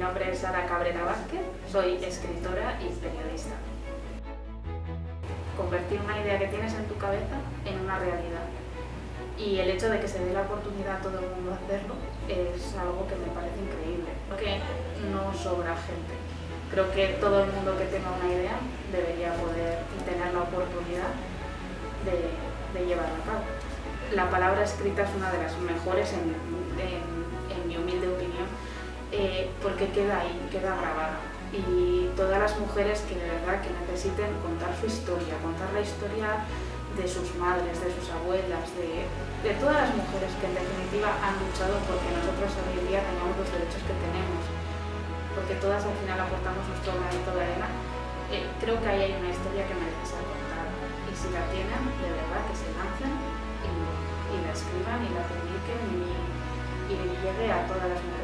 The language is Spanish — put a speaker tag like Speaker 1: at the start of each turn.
Speaker 1: nombre es Sara Cabrera Vázquez, soy escritora y periodista. Convertir una idea que tienes en tu cabeza en una realidad. Y el hecho de que se dé la oportunidad a todo el mundo a hacerlo es algo que me parece increíble, porque no sobra gente. Creo que todo el mundo que tenga una idea debería poder tener la oportunidad de, llevarla a cabo. La palabra escrita es una de las mejores en mi eh, porque queda ahí, queda grabada. Y todas las mujeres que de verdad que necesiten contar su historia, contar la historia de sus madres, de sus abuelas, de, todas las mujeres que en definitiva han luchado porque nosotros hoy en día tengamos los derechos que tenemos, porque todas al final aportamos nuestro granito de arena, eh, creo que ahí hay una historia que merece ser contada. Y si la tienen, de verdad que se lancen y, la escriban y la publiquen y, y llegue a todas las mujeres